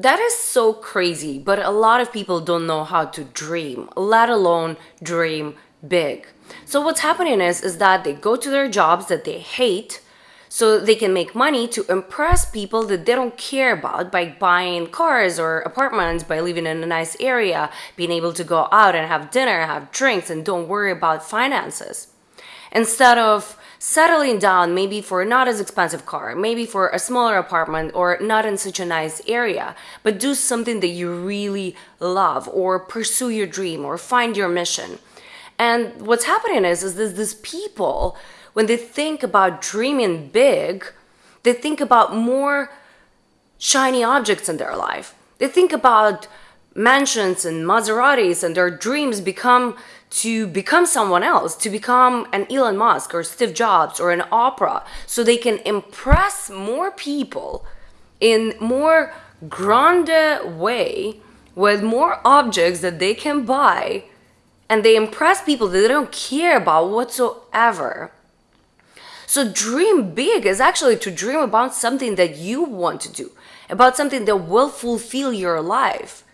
That is so crazy, but a lot of people don't know how to dream, let alone dream big. So what's happening is is that they go to their jobs that they hate so they can make money to impress people that they don't care about by buying cars or apartments, by living in a nice area, being able to go out and have dinner, have drinks and don't worry about finances. Instead of settling down maybe for not as expensive car, maybe for a smaller apartment or not in such a nice area, but do something that you really love or pursue your dream or find your mission. And what's happening is, is this, these people, when they think about dreaming big, they think about more shiny objects in their life. They think about mansions and Maseratis and their dreams become to become someone else, to become an Elon Musk or Steve Jobs or an Oprah, so they can impress more people in more grande way with more objects that they can buy and they impress people that they don't care about whatsoever. So dream big is actually to dream about something that you want to do, about something that will fulfill your life.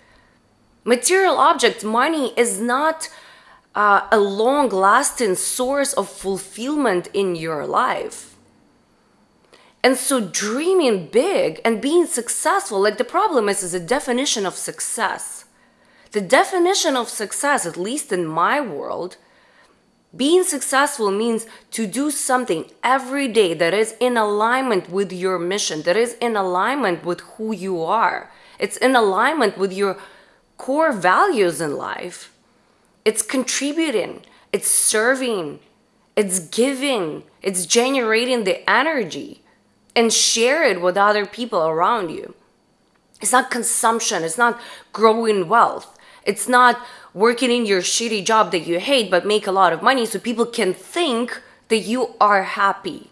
Material object, money is not uh, a long lasting source of fulfillment in your life. And so dreaming big and being successful, like the problem is, is a definition of success. The definition of success, at least in my world, being successful means to do something every day that is in alignment with your mission, that is in alignment with who you are. It's in alignment with your core values in life. It's contributing, it's serving, it's giving, it's generating the energy and share it with other people around you. It's not consumption, it's not growing wealth. It's not working in your shitty job that you hate but make a lot of money so people can think that you are happy.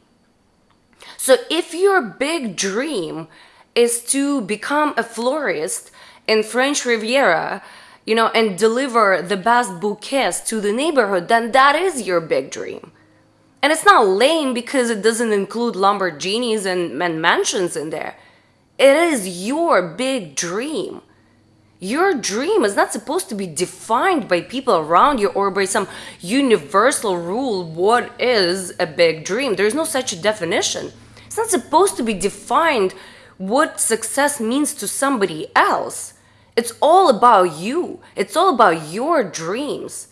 So if your big dream is to become a florist in French Riviera, you know, and deliver the best bouquets to the neighborhood, then that is your big dream. And it's not lame because it doesn't include Lamborghinis and, and mansions in there. It is your big dream. Your dream is not supposed to be defined by people around you or by some universal rule. What is a big dream? There's no such definition. It's not supposed to be defined what success means to somebody else. It's all about you. It's all about your dreams.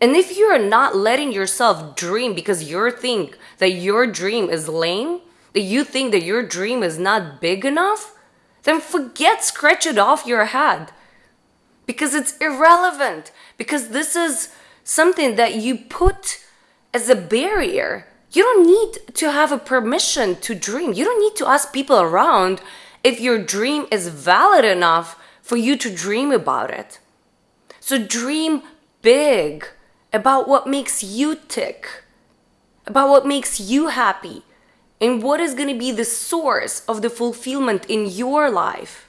And if you're not letting yourself dream because you think that your dream is lame, that you think that your dream is not big enough, then forget scratch it off your head. Because it's irrelevant. Because this is something that you put as a barrier. You don't need to have a permission to dream. You don't need to ask people around if your dream is valid enough for you to dream about it. So dream big about what makes you tick, about what makes you happy, and what is going to be the source of the fulfillment in your life.